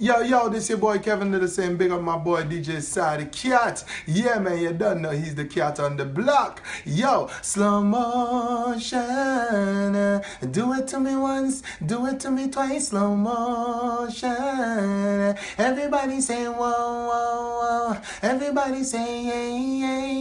Yo, yo, this your boy Kevin Lyttle saying big up my boy DJ Side Cat. Yeah, man, you done know he's the cat on the block. Yo, slow motion. Eh. Do it to me once, do it to me twice, slow motion. Everybody saying whoa, whoa, whoa. Everybody saying yeah, yeah.